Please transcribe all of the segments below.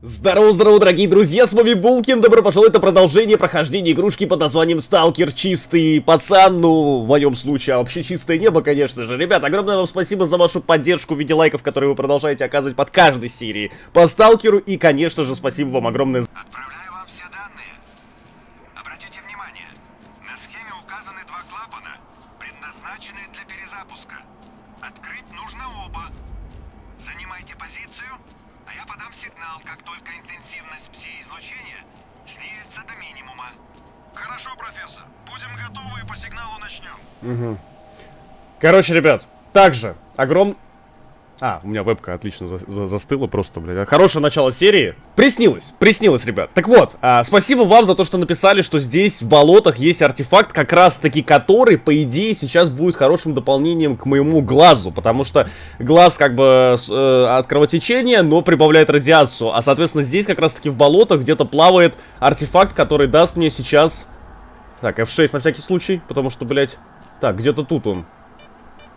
Здорово-здорово, дорогие друзья, с вами Булкин, добро пожаловать на продолжение прохождения игрушки под названием Сталкер Чистый Пацан, ну, в моем случае, а вообще чистое небо, конечно же. Ребят, огромное вам спасибо за вашу поддержку в виде лайков, которые вы продолжаете оказывать под каждой серией по Сталкеру, и, конечно же, спасибо вам огромное за... Отправляю начнем. Короче, ребят, также огром... А, у меня вебка отлично за- за- застыла просто, блядь. Хорошее начало серии. Приснилось, приснилось, ребят. Так вот, а, спасибо вам за то, что написали, что здесь в болотах есть артефакт, как раз-таки который, по идее, сейчас будет хорошим дополнением к моему глазу. Потому что глаз как бы э, от кровотечения, но прибавляет радиацию. А, соответственно, здесь как раз-таки в болотах где-то плавает артефакт, который даст мне сейчас... Так, F6 на всякий случай, потому что, блядь... Так, где-то тут он.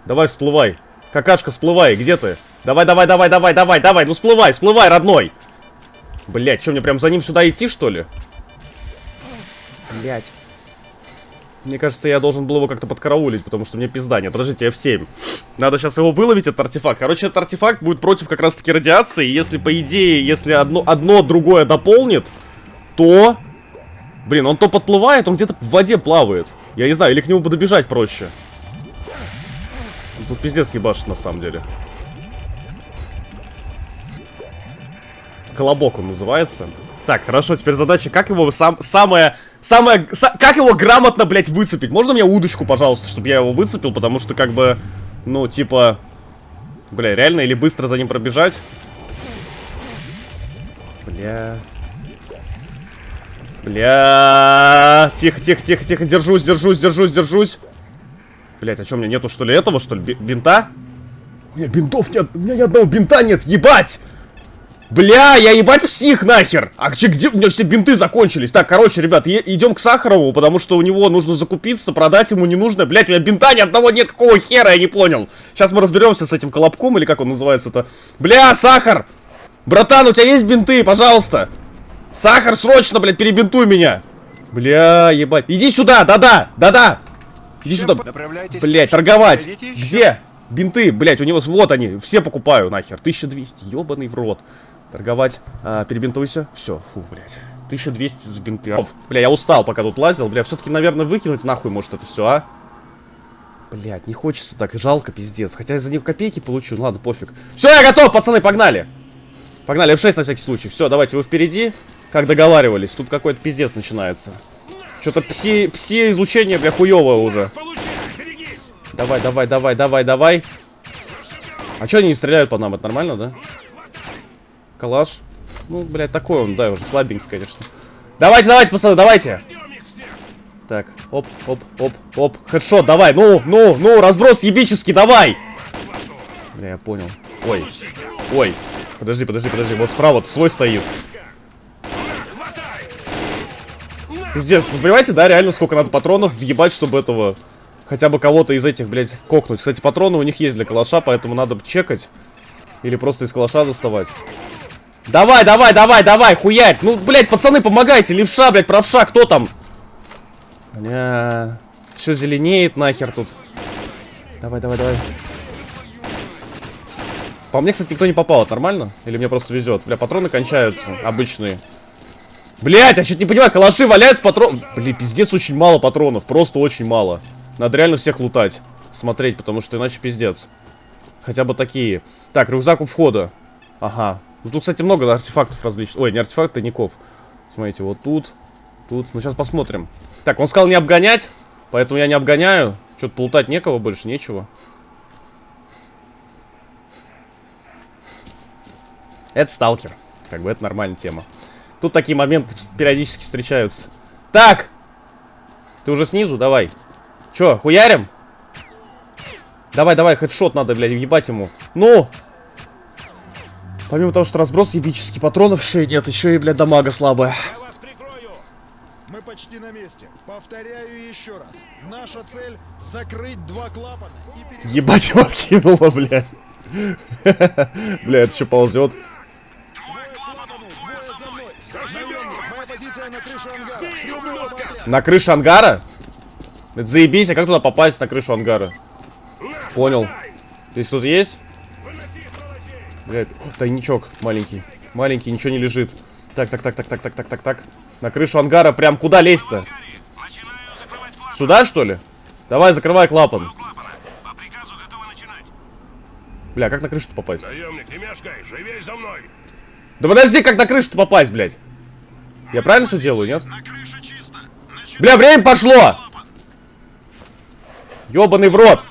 Давай, всплывай. Какашка, всплывай, где ты? Давай, давай, давай, давай, давай, давай, ну всплывай, всплывай, родной. Блять, что, мне прям за ним сюда идти, что ли? Блять. Мне кажется, я должен был его как-то подкараулить, потому что мне пизда нет. Подождите, F7. Надо сейчас его выловить, этот артефакт. Короче, этот артефакт будет против как раз-таки радиации. Если, по идее, если одно, одно другое дополнит, то... Блин, он то подплывает, он где-то в воде плавает. Я не знаю, или к нему подобежать проще. Тут пиздец ебашит на самом деле. Колобок он называется. Так, хорошо, теперь задача, как его сам, самое, самое, са- как его грамотно, блядь, выцепить? Можно мне удочку, пожалуйста, чтобы я его выцепил, потому что, как бы, ну, типа, бля, реально, или быстро за ним пробежать? Бля... Бля... Тихо, тихо, тихо, тихо, держусь, держусь, держусь, держусь. Блять, а что, у меня нету, что ли, этого, что ли, би- бинта? У меня бинтов нет, у меня ни одного бинта нет, ебать! Бля, я ебать псих нахер! А где, где? У меня все бинты закончились. Так, короче, ребят, идем к Сахарову, потому что у него нужно закупиться, продать ему не нужно. Блять, у меня бинта ни одного нет, какого хера, я не понял. Сейчас мы разберемся с этим колобком, или как он называется-то. Бля, Сахар! Братан, у тебя есть бинты, пожалуйста? Сахар, срочно, блядь, перебинтуй меня! Бля, ебать. Иди сюда, да-да, да-да! Иди сюда. К- торговать. Где? Бинты, блять, у него, вот они, все покупаю нахер. 1200, ебаный в рот. Торговать, а, перебинтуйся. Все, фу, блять. 1200 за бинты. Оф, Бля, я устал, пока тут лазил. Бля, все-таки, наверное, выкинуть нахуй, может, это все, а? Блять, не хочется так, жалко, пиздец. Хотя я за них копейки получу, ну ладно, пофиг. Все, я готов, пацаны, погнали. Погнали, F6 на всякий случай. Все, давайте, вы впереди. Как договаривались, тут какой-то пиздец начинается. Что-то пси, пси-излучение, бля, хуёвое уже. Давай, давай, давай, давай, давай. А чё они не стреляют по нам? Это нормально, да? Калаш. Ну, блядь, такой он, да, уже слабенький, конечно. Давайте, давайте, пацаны, давайте. Так, оп, оп, оп, оп. Хедшот, давай, ну, ну, ну, разброс ебический, давай. Бля, я понял. Ой, ой. Подожди, подожди, подожди, вот справа свой стоит. Пиздец, вы понимаете, да, реально сколько надо патронов въебать, чтобы этого... Хотя бы кого-то из этих, блядь, кокнуть. Кстати, патроны у них есть для калаша, поэтому надо чекать. Или просто из калаша доставать. Давай, давай, давай, давай, хуярь. Ну, блядь, пацаны, помогайте. Левша, блядь, правша, кто там? Бля... Все зеленеет нахер тут. Давай, давай, давай. По мне, кстати, никто не попал. Это нормально? Или мне просто везет? Бля, патроны кончаются. Обычные. Блять, я что-то не понимаю, калаши валяются патрон... Блин, пиздец, очень мало патронов. Просто очень мало. Надо реально всех лутать. Смотреть, потому что иначе пиздец. Хотя бы такие. Так, рюкзак у входа. Ага. Ну тут, кстати, много артефактов различных. Ой, не артефакты, тайников. Смотрите, вот тут. Тут. Ну, сейчас посмотрим. Так, он сказал не обгонять. Поэтому я не обгоняю. Что-то полутать некого больше, нечего. Это сталкер. Как бы это нормальная тема. Тут такие моменты периодически встречаются. Так! Ты уже снизу? Давай. Чё, хуярим? Давай, давай, хедшот надо, блядь, ебать ему. Ну! Помимо того, что разброс ебический, патронов еще и нет, еще и, блядь, дамага слабая. Мы почти на месте. Повторяю еще раз. Наша цель — закрыть два клапана и пере... Ебать его кинуло, блядь. Бля, это что ползет? На крыше ангара? Это заебись, а как туда попасть на крышу ангара? Понял. Здесь кто-то есть? Блядь, тайничок маленький. Маленький, ничего не лежит. Так, так, так, так, так, так, так, так, так. На крышу ангара прям куда лезть-то? Сюда, что ли? Давай, закрывай клапан. Бля, как на крышу-то попасть? Наемник, не мешкай, живей за мной. Да подожди, как на крышу-то попасть, блядь? Я правильно все делаю, нет? На. Начинаю Бля, время пошло! Ёбаный в рот!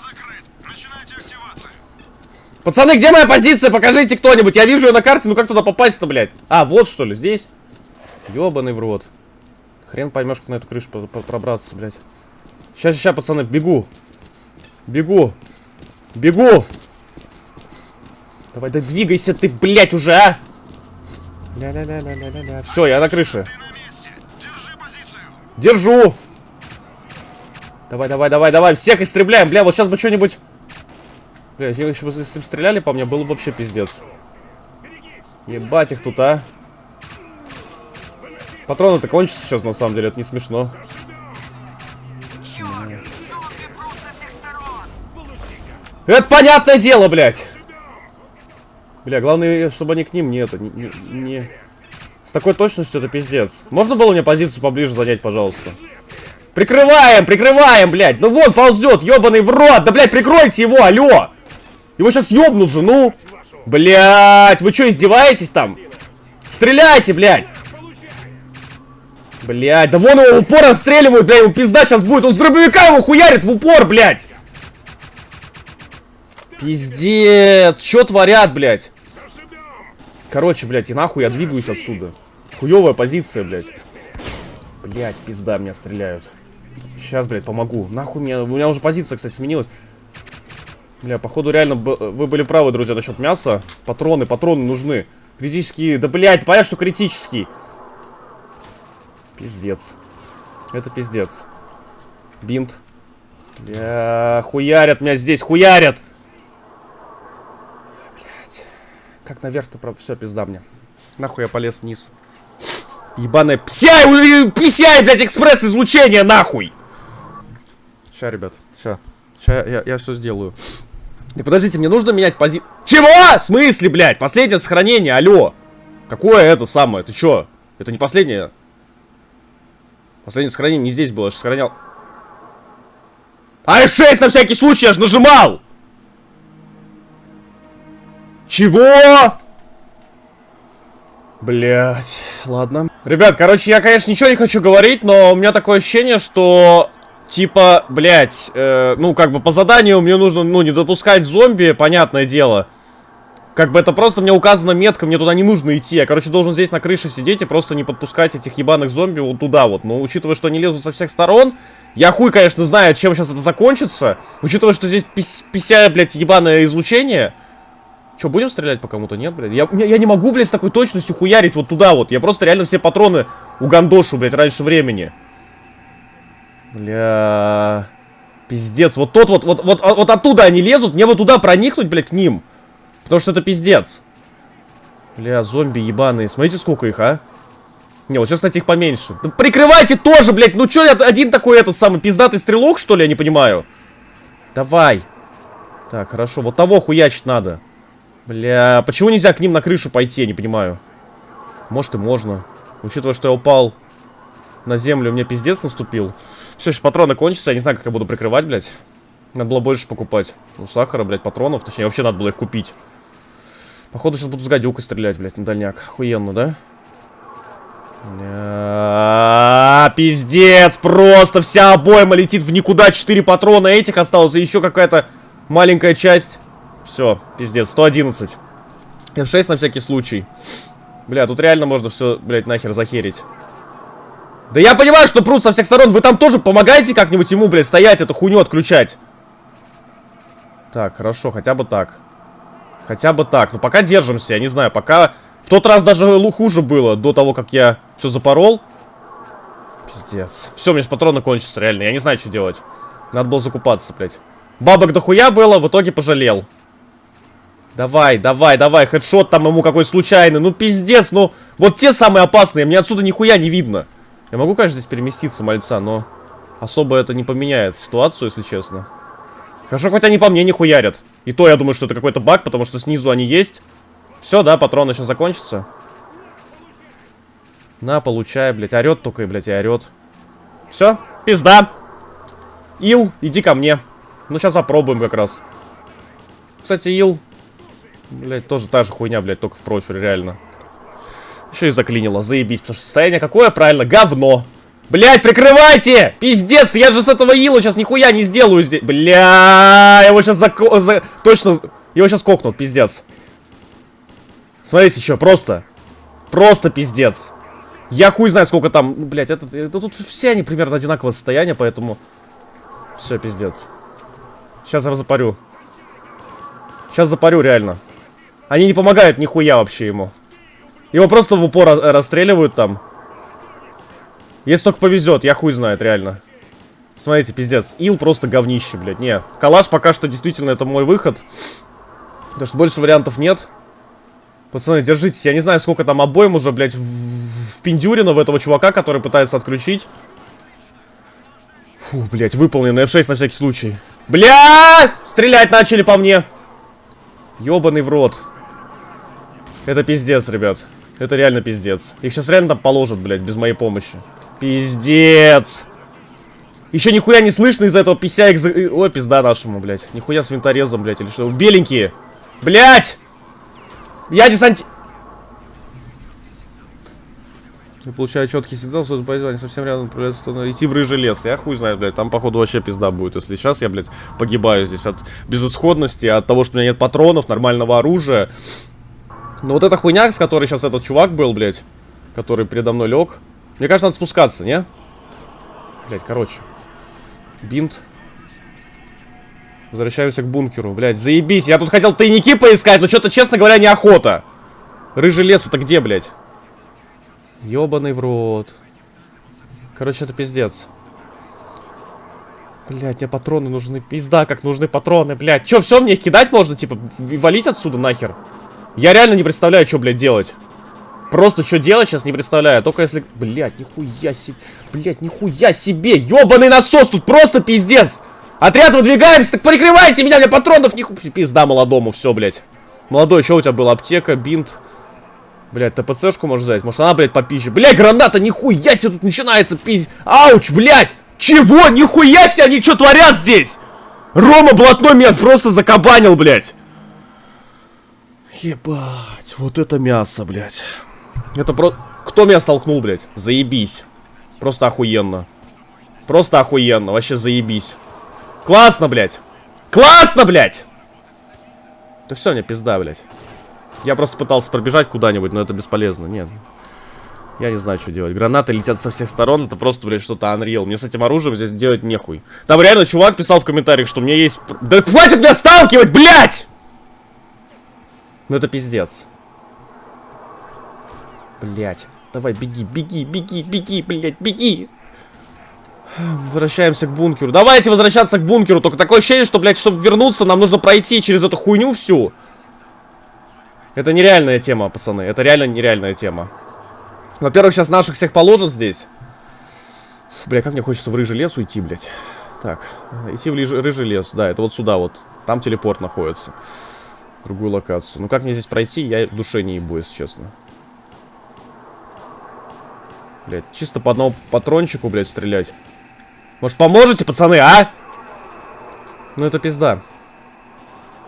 Пацаны, где моя позиция? Покажите кто-нибудь. Я вижу ее на карте, ну как туда попасть-то, блядь? А, вот что ли, здесь? Ёбаный в рот. Хрен поймешь, как на эту крышу про- про- пробраться, блядь. Сейчас, сейчас, пацаны, бегу. Бегу. Бегу. Давай, да двигайся ты, блядь, уже, а! Ля-ля-ля-ля-ля-ля. Все, я на крыше. Держу. Давай, давай, давай, давай. Всех истребляем. Бля, вот сейчас бы что-нибудь... Бля, если бы стреляли по мне, было бы вообще пиздец. Ебать их тут, а. Патроны-то кончатся сейчас, на самом деле, это не смешно. Это понятное дело, блядь. Бля, главное, чтобы они к ним не это, не, не- не- С такой точностью это пиздец. Можно было мне позицию поближе занять, пожалуйста? Прикрываем, прикрываем, блядь. Ну вот, ползет, ебаный в рот. Да, блядь, прикройте его, алло. Его сейчас ёбнут же, ну. Блядь, вы что, издеваетесь там? Стреляйте, блядь. Блядь, да вон его в упор отстреливают, блядь, его пизда сейчас будет. Он с дробовика его хуярит в упор, блядь. Пиздец, что творят, блядь? Короче, блядь, и нахуй я двигаюсь отсюда. Хуевая позиция, блядь. Блядь, пизда, меня стреляют. Сейчас, блядь, помогу. Нахуй мне... У меня уже позиция, кстати, сменилась. Бля, походу реально вы были правы, друзья, насчет мяса. Патроны, патроны нужны. Критические... Да, блядь, понятно, что критический. Пиздец. Это пиздец. Бинт. Бля, хуярят меня здесь, хуярят! Блядь. Как наверх-то, про... все, пизда мне. Нахуй я полез вниз. Ебаная псяй, у- писяй, блядь, экспресс-излучение, нахуй! Ща, ребят, ща. Ща я, я все сделаю. И подождите, мне нужно менять пози... Чего? В смысле, блядь? Последнее сохранение, алло. Какое это самое? Ты чё? Это не последнее. Последнее сохранение не здесь было, я же сохранял. А F6 на всякий случай, я же нажимал! Чего? Блять, ладно. Ребят, короче, я, конечно, ничего не хочу говорить, но у меня такое ощущение, что... Типа, блять, э, ну, как бы по заданию мне нужно, ну, не допускать зомби, понятное дело. Как бы это просто мне указано метка, мне туда не нужно идти. Я, короче, должен здесь на крыше сидеть и просто не подпускать этих ебаных зомби вот туда вот. Но учитывая, что они лезут со всех сторон, я хуй, конечно, знаю, чем сейчас это закончится. Учитывая, что здесь пися, блядь, ебаное излучение. Че, будем стрелять по кому-то? Нет, блядь? Я, я не могу, блядь, с такой точностью хуярить вот туда вот. Я просто реально все патроны угандошу, блядь, раньше времени. Бля... Пиздец, вот тот вот, вот, вот, вот оттуда они лезут, мне вот туда проникнуть, блядь, к ним. Потому что это пиздец. Бля, зомби ебаные. Смотрите, сколько их, а? Не, вот сейчас, кстати, их поменьше. Да прикрывайте тоже, блядь. Ну чё, один такой этот самый пиздатый стрелок, что ли? Я не понимаю. Давай. Так, хорошо. Вот того хуячить надо. Бля, почему нельзя к ним на крышу пойти, я не понимаю. Может и можно. Учитывая, что я упал на землю, у меня пиздец наступил. Все, сейчас патроны кончатся, я не знаю, как я буду прикрывать, блядь. Надо было больше покупать. Ну, сахара, блядь, патронов. Точнее, вообще надо было их купить. Походу, сейчас буду с гадюкой стрелять, блядь, на дальняк. Охуенно, да? Бля, пиздец, просто вся обойма летит в никуда. Четыре патрона этих осталось, и еще какая-то маленькая часть. Все, пиздец, 111. F6 на всякий случай. Бля, тут реально можно все, блядь, нахер захерить. Да я понимаю, что прут со всех сторон. Вы там тоже помогаете как-нибудь ему, блядь, стоять, эту хуйню отключать. Так, хорошо, хотя бы так. Хотя бы так. Ну, пока держимся, я не знаю, пока... В тот раз даже хуже было, до того, как я все запорол. Пиздец. Все, у меня патроны кончатся, реально. Я не знаю, что делать. Надо было закупаться, блядь. Бабок дохуя было, в итоге пожалел. Давай, давай, давай, хедшот там ему какой случайный. Ну, пиздец, ну, вот те самые опасные, мне отсюда нихуя не видно. Я могу, конечно, здесь переместиться, мальца, но особо это не поменяет ситуацию, если честно. Хорошо, хоть они по мне не хуярят. И то я думаю, что это какой-то баг, потому что снизу они есть. Все, да, патроны сейчас закончатся. На, получай, блядь. Орет только, блядь, и орет. Все, пизда. Ил, иди ко мне. Ну, сейчас попробуем как раз. Кстати, Ил, блядь, тоже та же хуйня, блядь, только в профиль, реально. Еще и заклинило, заебись, потому что состояние какое, правильно, говно. Блять, прикрывайте! Пиздец, я же с этого Ила сейчас нихуя не сделаю здесь. Бля, его сейчас за... за... Точно, его сейчас кокнут, пиздец. Смотрите, что, просто. Просто пиздец. Я хуй знаю, сколько там... Ну, блять, это, это, тут все они примерно одинакового состояния, поэтому... Все, пиздец. Сейчас я запарю. Сейчас запарю, реально. Они не помогают нихуя вообще ему. Его просто в упор расстреливают там. Если только повезет, я хуй знает, реально. Смотрите, пиздец. Ил просто говнище, блядь. Не, калаш пока что действительно это мой выход. Потому что больше вариантов нет. Пацаны, держитесь. Я не знаю, сколько там обоим уже, блядь, впендюрено в этого чувака, который пытается отключить. Фу, блядь, выполнен на F6 на всякий случай. Бля! Стрелять начали по мне. Ёбаный в рот. Это пиздец, ребят. Это реально пиздец. Их сейчас реально там положат, блядь, без моей помощи. Пиздец. Еще нихуя не слышно из-за этого пися. За... Ой, пизда нашему, блядь. Нихуя с винторезом, блядь, или что? Беленькие. Блядь! Я десанти... Я получаю четкий сигнал, что это совсем рядом направляется идти в рыжий лес. Я хуй знаю, блядь, там походу вообще пизда будет, если сейчас я, блядь, погибаю здесь от безысходности, от того, что у меня нет патронов, нормального оружия. Но вот эта хуйня, с которой сейчас этот чувак был, блядь, который передо мной лег. Мне кажется, надо спускаться, не? Блядь, короче. Бинт. Возвращаемся к бункеру. Блядь, заебись. Я тут хотел тайники поискать, но что-то, честно говоря, неохота. Рыжий лес это где, блядь? Ёбаный в рот. Короче, это пиздец. Блять, мне патроны нужны. Пизда, как нужны патроны, блядь. Чё, все мне их кидать можно, типа, валить отсюда нахер? Я реально не представляю, что, блядь, делать. Просто что делать сейчас не представляю. Только если... Блядь, нихуя себе. Блядь, нихуя себе. Ёбаный насос, тут просто пиздец. Отряд выдвигаемся, так прикрывайте меня, мне патронов нихуя. Пизда молодому, все, блядь. Молодой, что у тебя было? Аптека, бинт. Блядь, ТПЦшку можно взять? Может она, блядь, попизже? Блядь, граната, нихуя себе тут начинается пиздец. Ауч, блядь. Чего? Нихуя себе они что творят здесь? Рома блатной мяс просто закабанил, блядь. Ебать, вот это мясо, блядь. Это про... Кто меня столкнул, блядь? Заебись. Просто охуенно. Просто охуенно, вообще заебись. Классно, блядь. Классно, блядь! Да все, мне пизда, блядь. Я просто пытался пробежать куда-нибудь, но это бесполезно. Нет. Я не знаю, что делать. Гранаты летят со всех сторон. Это просто, блядь, что-то Unreal. Мне с этим оружием здесь делать нехуй. Там реально чувак писал в комментариях, что у меня есть... Да хватит меня сталкивать, блядь! Ну это пиздец. Блять. Давай, беги, беги, беги, беги, блять, беги. Возвращаемся к бункеру. Давайте возвращаться к бункеру. Только такое ощущение, что, блядь, чтобы вернуться, нам нужно пройти через эту хуйню всю. Это нереальная тема, пацаны. Это реально нереальная тема. Во-первых, сейчас наших всех положат здесь. Бля, как мне хочется в рыжий лес уйти, блядь. Так, идти в рыжий лес. Да, это вот сюда вот. Там телепорт находится. Другую локацию. Ну как мне здесь пройти, я душе не ебу, если честно. Блять, чисто по одному патрончику, блядь, стрелять. Может, поможете, пацаны, а? Ну, это пизда.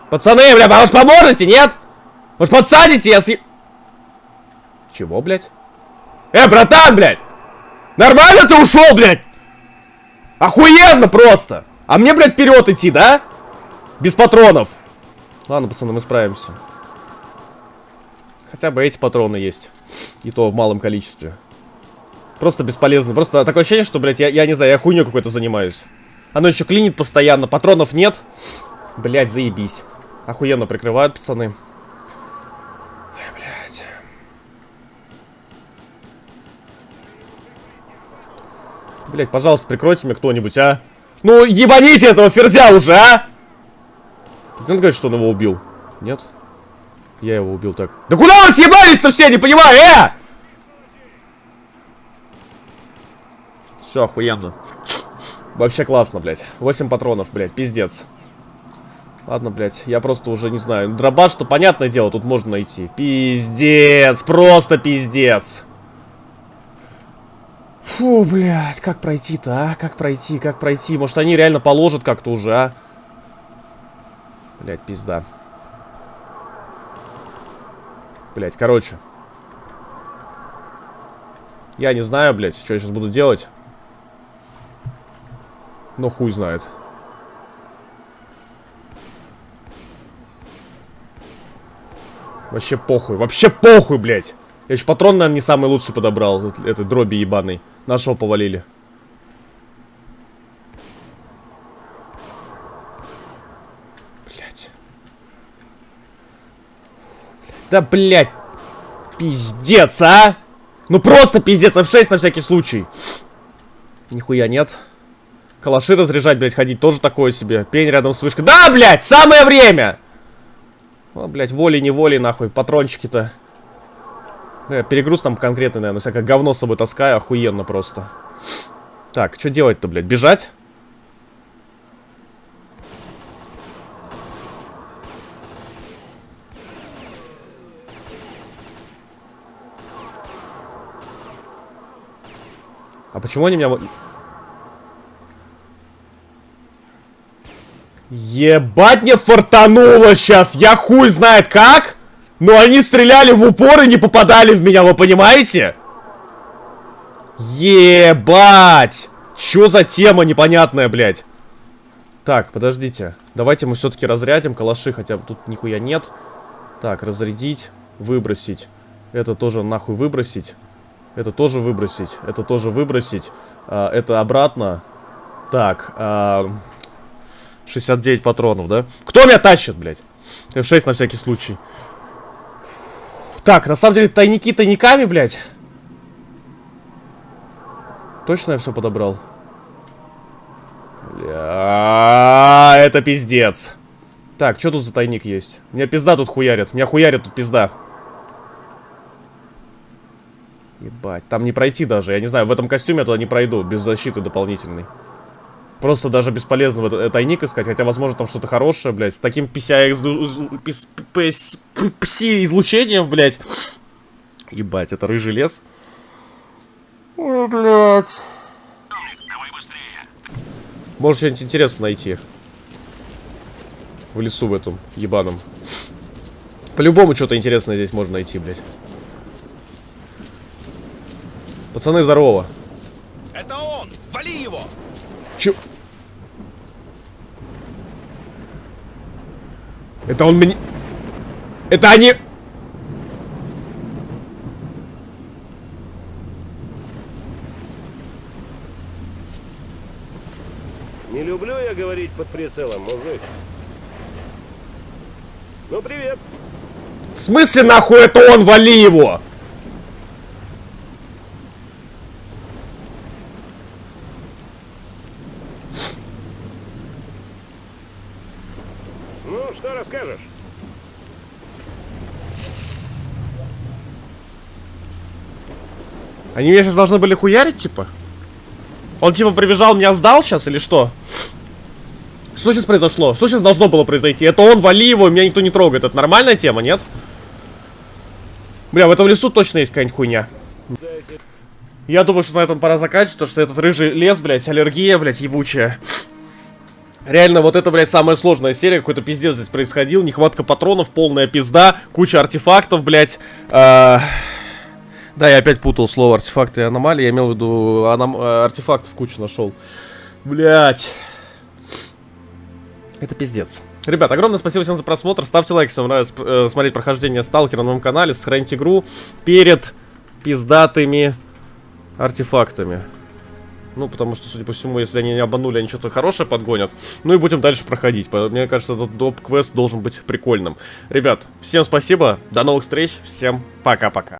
Пацаны, бля, может, поможете, нет? Может, подсадите, если... Чего, блядь? Э, братан, блядь! Нормально ты ушел, блядь? Охуенно просто! А мне, блядь, вперед идти, да? Без патронов. Ладно, пацаны, мы справимся. Хотя бы эти патроны есть. И то в малом количестве. Просто бесполезно. Просто такое ощущение, что, блядь, я, я не знаю, я хуйню какой-то занимаюсь. Оно еще клинит постоянно, патронов нет. Блядь, заебись. Охуенно прикрывают, пацаны. Блядь. Блядь, пожалуйста, прикройте меня кто-нибудь, а. Ну, ебаните этого ферзя уже, а! Ты говоришь, что он его убил? Нет? Я его убил так. Да куда вы съебались-то все, не понимаю, э! Все, охуенно. Вообще классно, блядь. 8 патронов, блядь, пиздец. Ладно, блядь, я просто уже не знаю. Дробаш-то, понятное дело, тут можно найти. Пиздец, просто пиздец. Фу, блядь, как пройти-то, а? Как пройти, как пройти? Может, они реально положат как-то уже, а? Блядь, пизда. Блядь, короче. Я не знаю, блядь, что я сейчас буду делать. Но хуй знает. Вообще похуй. Вообще похуй, блядь. Я еще патрон, наверное, не самый лучший подобрал. Эт- Этой дроби ебаный. Нашего повалили. Блядь. Да, блядь. Пиздец, а! Ну просто пиздец, F6 на всякий случай. Нихуя нет. Калаши разряжать, блядь, ходить тоже такое себе. Пень рядом с вышкой. Да, блядь, самое время! Ну, блядь, волей-неволей, нахуй, патрончики-то. Я перегруз там конкретный, наверное, всякое говно с собой таскаю, охуенно просто. Так, что делать-то, блядь, бежать? А почему они меня... Ебать мне фартануло сейчас, я хуй знает как, но они стреляли в упор и не попадали в меня, вы понимаете? Ебать! Чё за тема непонятная, блядь? Так, подождите. Давайте мы все-таки разрядим калаши, хотя тут нихуя нет. Так, разрядить, выбросить. Это тоже нахуй выбросить. Это тоже выбросить. Это тоже выбросить. А, это обратно. Так, а, 69 патронов, да? Кто меня тащит, блядь? F6 на всякий случай. Так, на самом деле, тайники тайниками, блядь. Точно я все подобрал? Бля, это пиздец. Так, что тут за тайник есть? Меня пизда тут хуярит. Меня хуярит тут пизда. Ебать, там не пройти даже. Я не знаю, в этом костюме я туда не пройду, без защиты дополнительной. Просто даже бесполезно в этот тайник искать, хотя, возможно, там что-то хорошее, блядь. С таким пси-излучением, блядь. Ебать, это рыжий лес. Ой, блядь. Может что-нибудь интересное найти. В лесу в этом ебаном. По-любому что-то интересное здесь можно найти, блядь. Пацаны, здорово. Это он! Вали его! Чё? Это он мне... Это они... Не люблю я говорить под прицелом, мужик. Ну, привет. В смысле нахуй это он? Вали его! Что расскажешь? Они меня сейчас должны были хуярить, типа? Он типа прибежал, меня сдал сейчас или что? Что сейчас произошло? Что сейчас должно было произойти? Это он, вали его, меня никто не трогает. Это нормальная тема, нет? Бля, в этом лесу точно есть какая-нибудь хуйня. Я думаю, что на этом пора заканчивать, потому что этот рыжий лес, блядь, аллергия, блядь, ебучая. Реально, вот это, блядь, самая сложная серия. Какой-то пиздец здесь происходил. Нехватка патронов, полная пизда, куча артефактов, блядь. А, Да, я опять путал слово артефакты и аномалии. Я имел в виду аном... э, артефактов кучу нашел. Блядь. Это пиздец. Ребят, огромное спасибо всем за просмотр. Ставьте лайк, если вам нравится э, смотреть прохождение Сталкера на моем канале. Сохраните игру перед пиздатыми артефактами. Ну, потому что, судя по всему, если они не обманули, они что-то хорошее подгонят. Ну и будем дальше проходить. Мне кажется, этот доп-квест должен быть прикольным. Ребят, всем спасибо, до новых встреч, всем пока-пока.